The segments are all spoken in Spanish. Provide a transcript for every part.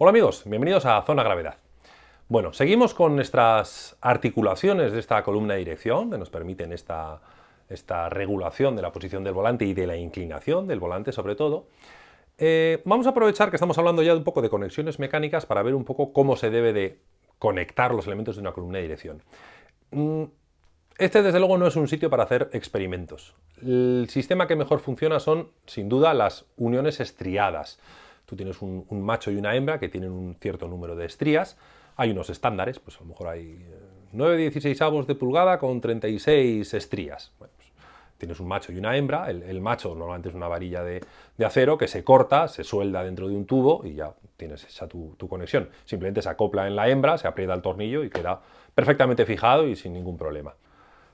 Hola amigos, bienvenidos a Zona Gravedad. Bueno, seguimos con nuestras articulaciones de esta columna de dirección, que nos permiten esta, esta regulación de la posición del volante y de la inclinación del volante sobre todo. Eh, vamos a aprovechar que estamos hablando ya de un poco de conexiones mecánicas para ver un poco cómo se debe de conectar los elementos de una columna de dirección. Mm, este desde luego no es un sitio para hacer experimentos. El sistema que mejor funciona son, sin duda, las uniones estriadas. Tú tienes un, macho y una hembra que tienen un cierto número de estrías. Hay unos estándares, pues a lo mejor hay 9 16 avos de pulgada con 36 estrías. Bueno, pues tienes un macho y una hembra. El, macho normalmente es una varilla de, acero que se corta, se suelda dentro de un tubo y ya tienes esa tu, tu conexión. Simplemente se acopla en la hembra, se aprieta el tornillo y queda perfectamente fijado y sin ningún problema.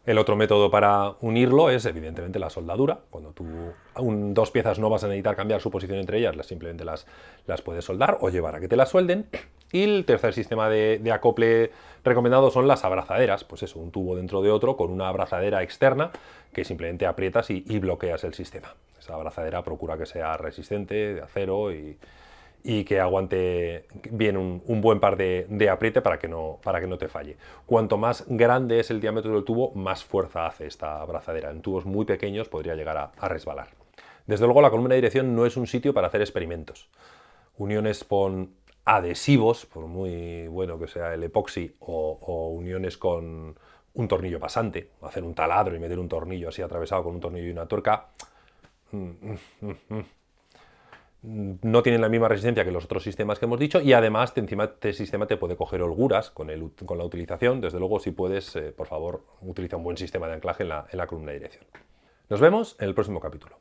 El otro método para unirlo es evidentemente la soldadura. Cuando tú dos piezas no vas a necesitar cambiar su posición entre ellas, simplemente las, las puedes soldar o llevar a que te las suelden. Y el tercer sistema de, acople recomendado son las abrazaderas, pues eso, un tubo dentro de otro con una abrazadera externa que simplemente aprietas y bloqueas el sistema. Esa abrazadera procura que sea resistente, de acero y, y que aguante bien un, buen par de, apriete para que, no, para que no te falle. Cuanto más grande es el diámetro del tubo, más fuerza hace esta abrazadera. En tubos muy pequeños podría llegar a, resbalar. Desde luego la columna de dirección no es un sitio para hacer experimentos. Uniones con adhesivos, por muy bueno que sea el epoxi, o, uniones con un tornillo pasante, hacer un taladro y meter un tornillo así atravesado con un tornillo y una tuerca, mm, mm, mm, no tienen la misma resistencia que los otros sistemas que hemos dicho y además encima este sistema te puede coger holguras con, con la utilización. Desde luego, si puedes, eh, por favor, utiliza un buen sistema de anclaje en la columna de dirección. Nos vemos en el próximo capítulo.